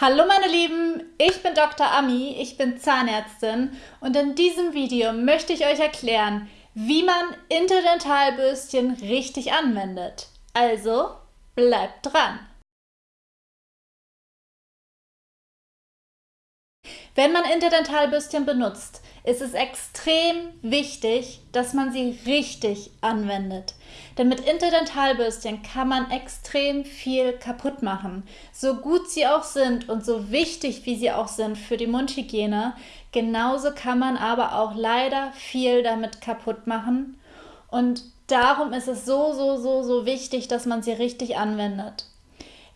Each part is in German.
Hallo meine Lieben, ich bin Dr. Ami, ich bin Zahnärztin und in diesem Video möchte ich euch erklären, wie man Interdentalbürstchen richtig anwendet. Also bleibt dran! Wenn man Interdentalbürstchen benutzt, ist es extrem wichtig, dass man sie richtig anwendet. Denn mit Interdentalbürstchen kann man extrem viel kaputt machen. So gut sie auch sind und so wichtig wie sie auch sind für die Mundhygiene, genauso kann man aber auch leider viel damit kaputt machen. Und darum ist es so, so, so, so wichtig, dass man sie richtig anwendet.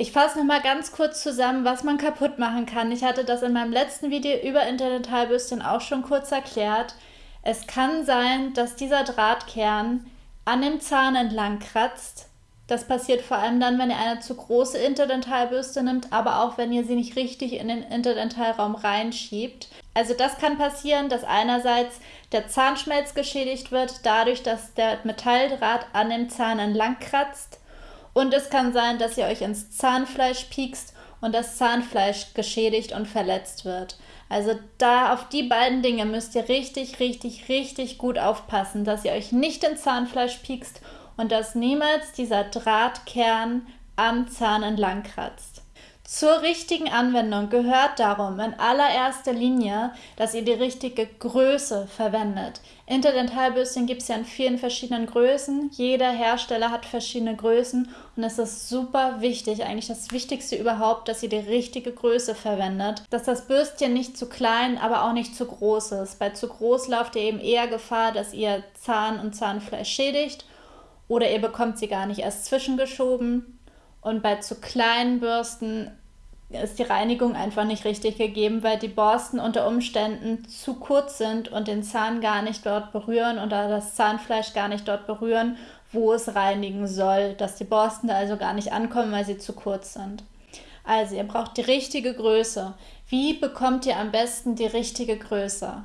Ich fasse noch mal ganz kurz zusammen, was man kaputt machen kann. Ich hatte das in meinem letzten Video über Interdentalbürstchen auch schon kurz erklärt. Es kann sein, dass dieser Drahtkern an dem Zahn entlang kratzt. Das passiert vor allem dann, wenn ihr eine zu große Interdentalbürste nimmt, aber auch wenn ihr sie nicht richtig in den Interdentalraum reinschiebt. Also das kann passieren, dass einerseits der Zahnschmelz geschädigt wird, dadurch, dass der Metalldraht an dem Zahn entlang kratzt. Und es kann sein, dass ihr euch ins Zahnfleisch piekst und das Zahnfleisch geschädigt und verletzt wird. Also da auf die beiden Dinge müsst ihr richtig, richtig, richtig gut aufpassen, dass ihr euch nicht ins Zahnfleisch piekst und dass niemals dieser Drahtkern am Zahn entlang kratzt. Zur richtigen Anwendung gehört darum in allererster Linie, dass ihr die richtige Größe verwendet. Interdentalbürstchen gibt es ja in vielen verschiedenen Größen. Jeder Hersteller hat verschiedene Größen und es ist super wichtig, eigentlich das Wichtigste überhaupt, dass ihr die richtige Größe verwendet. Dass das Bürstchen nicht zu klein, aber auch nicht zu groß ist. Bei zu groß lauft ihr eben eher Gefahr, dass ihr Zahn und Zahnfleisch schädigt oder ihr bekommt sie gar nicht erst zwischengeschoben. Und bei zu kleinen Bürsten ist die Reinigung einfach nicht richtig gegeben, weil die Borsten unter Umständen zu kurz sind und den Zahn gar nicht dort berühren oder das Zahnfleisch gar nicht dort berühren, wo es reinigen soll, dass die Borsten da also gar nicht ankommen, weil sie zu kurz sind. Also ihr braucht die richtige Größe. Wie bekommt ihr am besten die richtige Größe?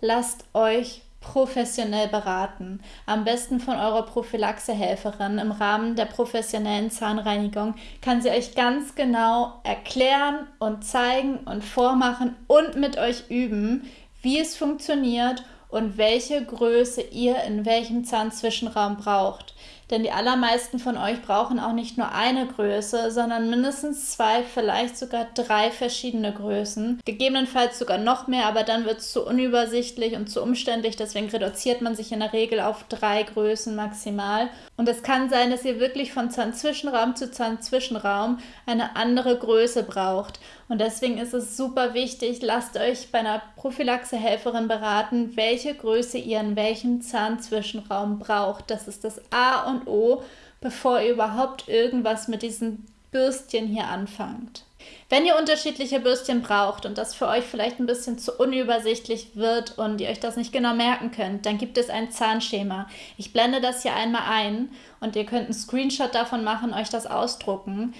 Lasst euch professionell beraten. Am besten von eurer Prophylaxehelferin im Rahmen der professionellen Zahnreinigung kann sie euch ganz genau erklären und zeigen und vormachen und mit euch üben, wie es funktioniert und welche Größe ihr in welchem Zahnzwischenraum braucht. Denn die allermeisten von euch brauchen auch nicht nur eine Größe, sondern mindestens zwei, vielleicht sogar drei verschiedene Größen. Gegebenenfalls sogar noch mehr, aber dann wird es zu unübersichtlich und zu umständlich. Deswegen reduziert man sich in der Regel auf drei Größen maximal. Und es kann sein, dass ihr wirklich von Zahnzwischenraum zu Zahnzwischenraum eine andere Größe braucht. Und deswegen ist es super wichtig, lasst euch bei einer Prophylaxehelferin beraten, welche Größe ihr in welchem Zahnzwischenraum braucht. Das ist das A und O, bevor ihr überhaupt irgendwas mit diesen Bürstchen hier anfangt. Wenn ihr unterschiedliche Bürstchen braucht und das für euch vielleicht ein bisschen zu unübersichtlich wird und ihr euch das nicht genau merken könnt, dann gibt es ein Zahnschema. Ich blende das hier einmal ein und ihr könnt einen Screenshot davon machen, euch das ausdrucken.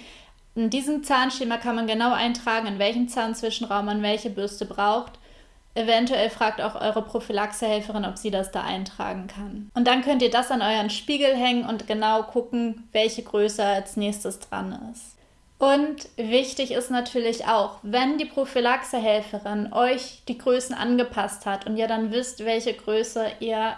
In diesem Zahnschema kann man genau eintragen, in welchem Zahnzwischenraum man welche Bürste braucht. Eventuell fragt auch eure Prophylaxehelferin, ob sie das da eintragen kann. Und dann könnt ihr das an euren Spiegel hängen und genau gucken, welche Größe als nächstes dran ist. Und wichtig ist natürlich auch, wenn die Prophylaxehelferin euch die Größen angepasst hat und ihr dann wisst, welche Größe ihr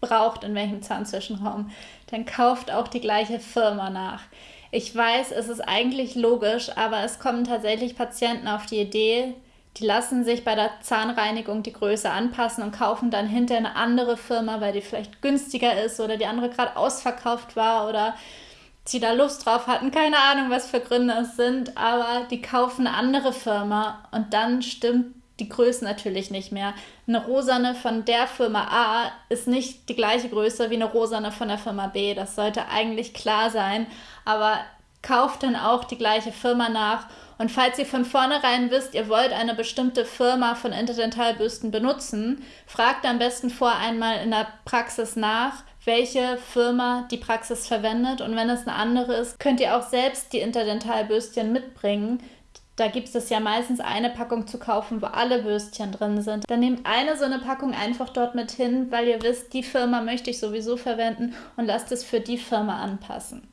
braucht in welchem Zahnzwischenraum, dann kauft auch die gleiche Firma nach. Ich weiß, es ist eigentlich logisch, aber es kommen tatsächlich Patienten auf die Idee, die lassen sich bei der Zahnreinigung die Größe anpassen und kaufen dann hinterher eine andere Firma, weil die vielleicht günstiger ist oder die andere gerade ausverkauft war oder sie da Lust drauf hatten. Keine Ahnung, was für Gründe es sind, aber die kaufen eine andere Firma und dann stimmt die Größe natürlich nicht mehr. Eine rosane von der Firma A ist nicht die gleiche Größe wie eine rosane von der Firma B. Das sollte eigentlich klar sein, aber kauft dann auch die gleiche Firma nach. Und falls ihr von vornherein wisst, ihr wollt eine bestimmte Firma von Interdentalbürsten benutzen, fragt am besten vor einmal in der Praxis nach, welche Firma die Praxis verwendet. Und wenn es eine andere ist, könnt ihr auch selbst die Interdentalbürstchen mitbringen. Da gibt es ja meistens eine Packung zu kaufen, wo alle Würstchen drin sind. Dann nehmt eine so eine Packung einfach dort mit hin, weil ihr wisst, die Firma möchte ich sowieso verwenden und lasst es für die Firma anpassen.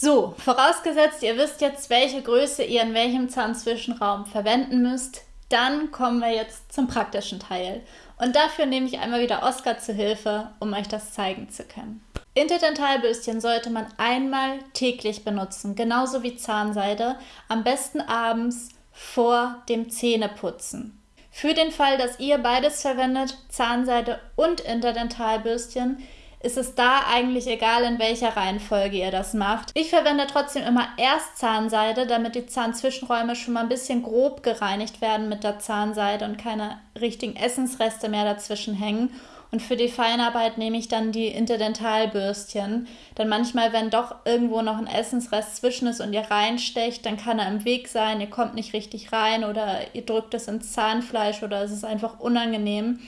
So, vorausgesetzt, ihr wisst jetzt, welche Größe ihr in welchem Zahnzwischenraum verwenden müsst, dann kommen wir jetzt zum praktischen Teil. Und dafür nehme ich einmal wieder Oskar zu Hilfe, um euch das zeigen zu können. Interdentalbürstchen sollte man einmal täglich benutzen, genauso wie Zahnseide, am besten abends vor dem Zähneputzen. Für den Fall, dass ihr beides verwendet, Zahnseide und Interdentalbürstchen, ist es da eigentlich egal, in welcher Reihenfolge ihr das macht. Ich verwende trotzdem immer erst Zahnseide, damit die Zahnzwischenräume schon mal ein bisschen grob gereinigt werden mit der Zahnseide und keine richtigen Essensreste mehr dazwischen hängen. Und für die Feinarbeit nehme ich dann die Interdentalbürstchen. Denn manchmal, wenn doch irgendwo noch ein Essensrest zwischen ist und ihr reinstecht, dann kann er im Weg sein, ihr kommt nicht richtig rein oder ihr drückt es ins Zahnfleisch oder es ist einfach unangenehm.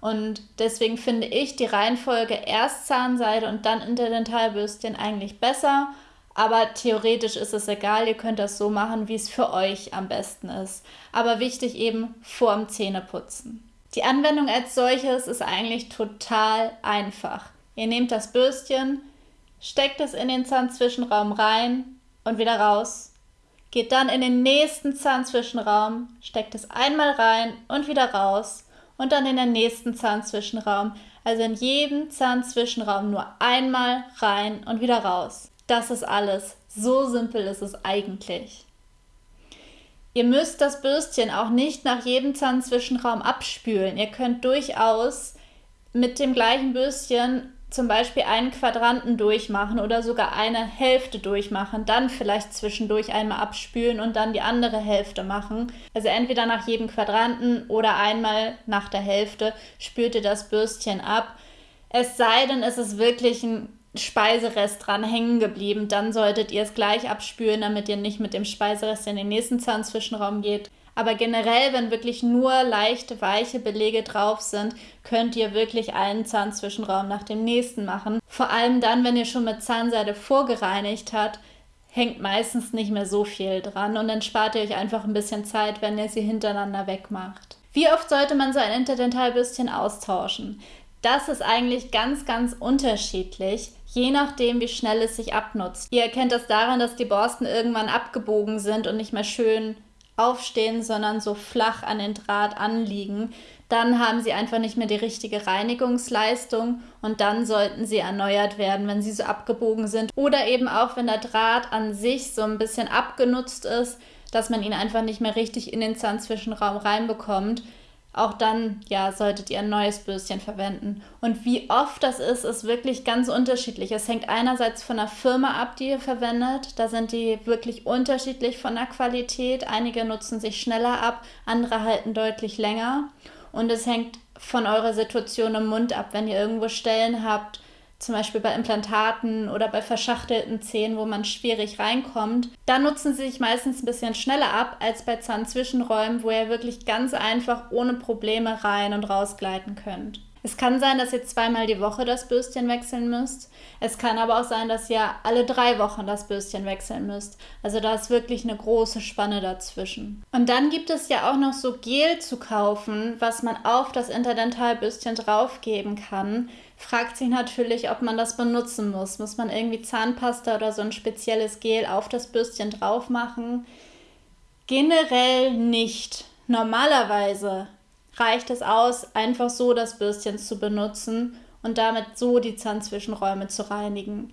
Und deswegen finde ich die Reihenfolge erst Zahnseide und dann Interdentalbürstchen eigentlich besser. Aber theoretisch ist es egal, ihr könnt das so machen, wie es für euch am besten ist. Aber wichtig eben vorm Zähneputzen. Die Anwendung als solches ist eigentlich total einfach. Ihr nehmt das Bürstchen, steckt es in den Zahnzwischenraum rein und wieder raus. Geht dann in den nächsten Zahnzwischenraum, steckt es einmal rein und wieder raus und dann in den nächsten Zahnzwischenraum. Also in jedem Zahnzwischenraum nur einmal rein und wieder raus. Das ist alles. So simpel ist es eigentlich. Ihr müsst das Bürstchen auch nicht nach jedem Zahnzwischenraum abspülen. Ihr könnt durchaus mit dem gleichen Bürstchen zum Beispiel einen Quadranten durchmachen oder sogar eine Hälfte durchmachen, dann vielleicht zwischendurch einmal abspülen und dann die andere Hälfte machen. Also entweder nach jedem Quadranten oder einmal nach der Hälfte spült ihr das Bürstchen ab. Es sei denn, es ist wirklich ein Speiserest dran hängen geblieben, dann solltet ihr es gleich abspülen, damit ihr nicht mit dem Speiserest in den nächsten Zahnzwischenraum geht. Aber generell, wenn wirklich nur leichte, weiche Belege drauf sind, könnt ihr wirklich einen Zahnzwischenraum nach dem nächsten machen. Vor allem dann, wenn ihr schon mit Zahnseide vorgereinigt habt, hängt meistens nicht mehr so viel dran und dann spart ihr euch einfach ein bisschen Zeit, wenn ihr sie hintereinander wegmacht. Wie oft sollte man so ein Interdentalbürstchen austauschen? Das ist eigentlich ganz, ganz unterschiedlich je nachdem, wie schnell es sich abnutzt. Ihr erkennt das daran, dass die Borsten irgendwann abgebogen sind und nicht mehr schön aufstehen, sondern so flach an den Draht anliegen. Dann haben sie einfach nicht mehr die richtige Reinigungsleistung und dann sollten sie erneuert werden, wenn sie so abgebogen sind. Oder eben auch, wenn der Draht an sich so ein bisschen abgenutzt ist, dass man ihn einfach nicht mehr richtig in den Zahnzwischenraum reinbekommt auch dann, ja, solltet ihr ein neues Bürstchen verwenden. Und wie oft das ist, ist wirklich ganz unterschiedlich. Es hängt einerseits von der Firma ab, die ihr verwendet. Da sind die wirklich unterschiedlich von der Qualität. Einige nutzen sich schneller ab, andere halten deutlich länger. Und es hängt von eurer Situation im Mund ab. Wenn ihr irgendwo Stellen habt, zum Beispiel bei Implantaten oder bei verschachtelten Zähnen, wo man schwierig reinkommt, da nutzen sie sich meistens ein bisschen schneller ab als bei Zahnzwischenräumen, wo ihr wirklich ganz einfach ohne Probleme rein und rausgleiten könnt. Es kann sein, dass ihr zweimal die Woche das Bürstchen wechseln müsst. Es kann aber auch sein, dass ihr alle drei Wochen das Bürstchen wechseln müsst. Also da ist wirklich eine große Spanne dazwischen. Und dann gibt es ja auch noch so Gel zu kaufen, was man auf das Interdentalbürstchen draufgeben kann fragt sich natürlich, ob man das benutzen muss. Muss man irgendwie Zahnpasta oder so ein spezielles Gel auf das Bürstchen drauf machen? Generell nicht. Normalerweise reicht es aus, einfach so das Bürstchen zu benutzen und damit so die Zahnzwischenräume zu reinigen.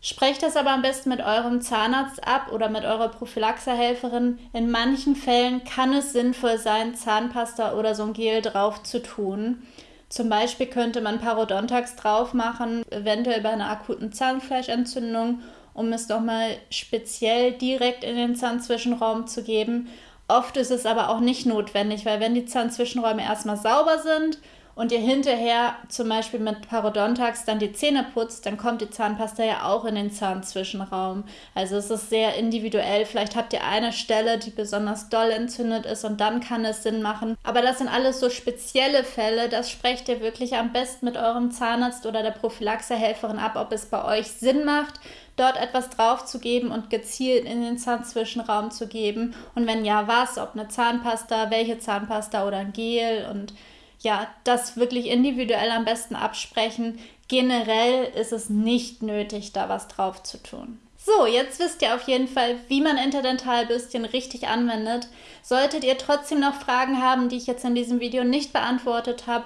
Sprecht das aber am besten mit eurem Zahnarzt ab oder mit eurer Prophylaxehelferin. In manchen Fällen kann es sinnvoll sein, Zahnpasta oder so ein Gel drauf zu tun. Zum Beispiel könnte man Parodontax drauf machen, eventuell bei einer akuten Zahnfleischentzündung, um es nochmal speziell direkt in den Zahnzwischenraum zu geben. Oft ist es aber auch nicht notwendig, weil wenn die Zahnzwischenräume erstmal sauber sind und ihr hinterher zum Beispiel mit Parodontax dann die Zähne putzt, dann kommt die Zahnpasta ja auch in den Zahnzwischenraum. Also es ist sehr individuell. Vielleicht habt ihr eine Stelle, die besonders doll entzündet ist und dann kann es Sinn machen. Aber das sind alles so spezielle Fälle. Das sprecht ihr wirklich am besten mit eurem Zahnarzt oder der Prophylaxehelferin ab, ob es bei euch Sinn macht dort etwas drauf zu geben und gezielt in den Zahnzwischenraum zu geben. Und wenn ja, was, ob eine Zahnpasta, welche Zahnpasta oder ein Gel und ja, das wirklich individuell am besten absprechen. Generell ist es nicht nötig, da was drauf zu tun. So, jetzt wisst ihr auf jeden Fall, wie man Interdentalbürstchen richtig anwendet. Solltet ihr trotzdem noch Fragen haben, die ich jetzt in diesem Video nicht beantwortet habe,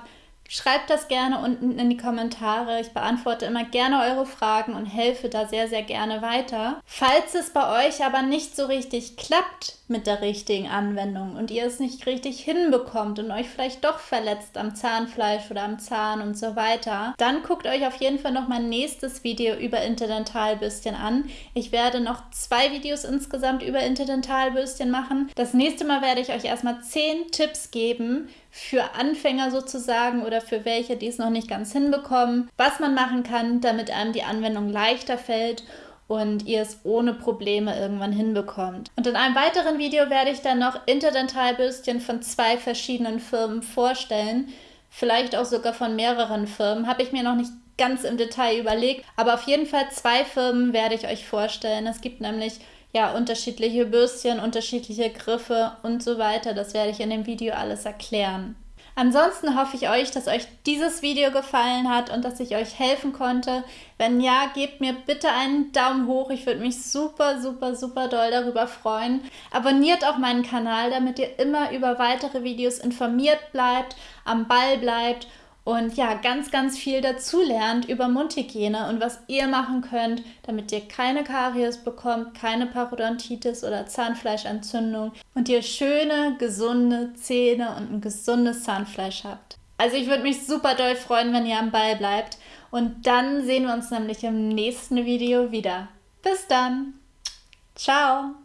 Schreibt das gerne unten in die Kommentare. Ich beantworte immer gerne eure Fragen und helfe da sehr, sehr gerne weiter. Falls es bei euch aber nicht so richtig klappt mit der richtigen Anwendung und ihr es nicht richtig hinbekommt und euch vielleicht doch verletzt am Zahnfleisch oder am Zahn und so weiter, dann guckt euch auf jeden Fall noch mein nächstes Video über Interdentalbürstchen an. Ich werde noch zwei Videos insgesamt über Interdentalbürstchen machen. Das nächste Mal werde ich euch erstmal zehn Tipps geben, für Anfänger sozusagen oder für welche, die es noch nicht ganz hinbekommen, was man machen kann, damit einem die Anwendung leichter fällt und ihr es ohne Probleme irgendwann hinbekommt. Und in einem weiteren Video werde ich dann noch Interdentalbürstchen von zwei verschiedenen Firmen vorstellen, vielleicht auch sogar von mehreren Firmen, habe ich mir noch nicht ganz im Detail überlegt, aber auf jeden Fall zwei Firmen werde ich euch vorstellen. Es gibt nämlich ja, unterschiedliche Bürstchen, unterschiedliche Griffe und so weiter. Das werde ich in dem Video alles erklären. Ansonsten hoffe ich euch, dass euch dieses Video gefallen hat und dass ich euch helfen konnte. Wenn ja, gebt mir bitte einen Daumen hoch. Ich würde mich super, super, super doll darüber freuen. Abonniert auch meinen Kanal, damit ihr immer über weitere Videos informiert bleibt, am Ball bleibt und ja, ganz, ganz viel dazulernt über Mundhygiene und was ihr machen könnt, damit ihr keine Karies bekommt, keine Parodontitis oder Zahnfleischentzündung und ihr schöne, gesunde Zähne und ein gesundes Zahnfleisch habt. Also ich würde mich super doll freuen, wenn ihr am Ball bleibt und dann sehen wir uns nämlich im nächsten Video wieder. Bis dann. Ciao.